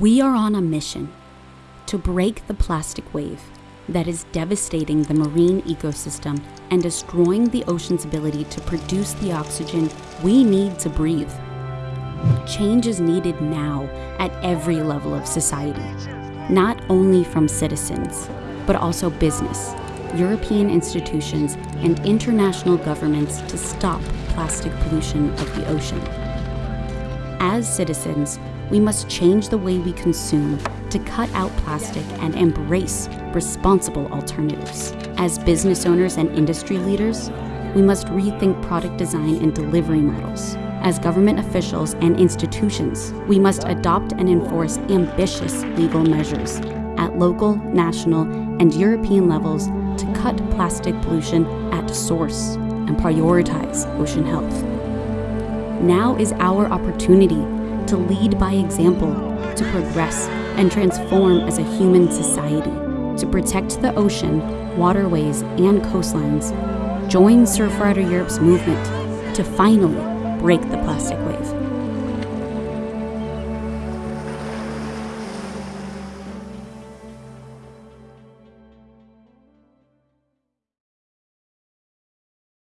We are on a mission to break the plastic wave that is devastating the marine ecosystem and destroying the ocean's ability to produce the oxygen we need to breathe. Change is needed now at every level of society, not only from citizens, but also business, European institutions, and international governments to stop plastic pollution of the ocean. As citizens, we must change the way we consume to cut out plastic and embrace responsible alternatives. As business owners and industry leaders, we must rethink product design and delivery models. As government officials and institutions, we must adopt and enforce ambitious legal measures at local, national, and European levels to cut plastic pollution at source and prioritize ocean health. Now is our opportunity to lead by example, to progress and transform as a human society, to protect the ocean, waterways, and coastlines. Join Surfrider Europe's movement to finally break the plastic wave.